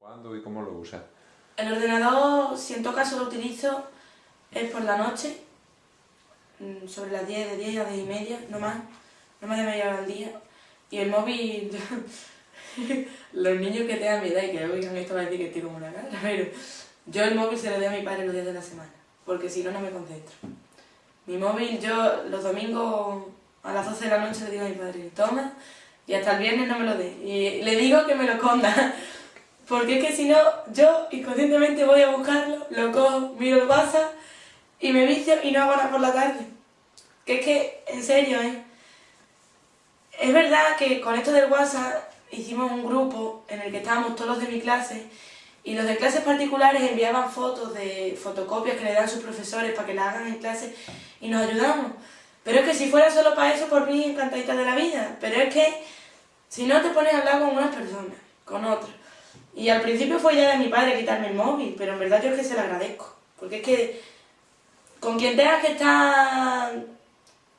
¿Cuándo y cómo lo usas? El ordenador, si en todo caso lo utilizo, es por la noche, mm, sobre las 10, de 10 a 10 y media, no más, no más de media hora al día. Y el móvil, los niños que tengan mi edad y que oigan esto van a decir que estoy como una cara, pero yo el móvil se lo doy a mi padre los días de la semana, porque si no, no me concentro. Mi móvil, yo los domingos a las 12 de la noche le digo a mi padre, toma, y hasta el viernes no me lo dé. Y le digo que me lo esconda, porque es que si no, yo inconscientemente voy a buscarlo, lo cojo, miro el WhatsApp y me vicio y no hago nada por la tarde. Que es que, en serio, ¿eh? Es verdad que con esto del WhatsApp hicimos un grupo en el que estábamos todos los de mi clase y los de clases particulares enviaban fotos de fotocopias que le dan sus profesores para que las hagan en clase y nos ayudamos. Pero es que si fuera solo para eso, por mí encantadita de la vida. Pero es que si no te pones a hablar con unas personas, con otras. Y al principio fue ya de mi padre quitarme el móvil, pero en verdad yo es que se lo agradezco. Porque es que con quien tengas que estar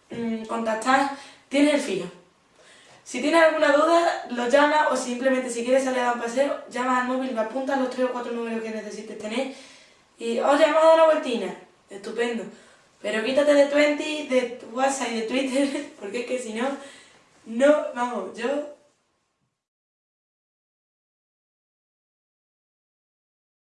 mmm, contactar, tienes el filo. Si tienes alguna duda, lo llamas o simplemente si quieres salir a dar un paseo, llamas al móvil, me apuntas los tres o cuatro números que necesites tener y, oye, hemos dado una vueltina. Estupendo. Pero quítate de Twenty, de WhatsApp y de Twitter, porque es que si no, no, vamos, yo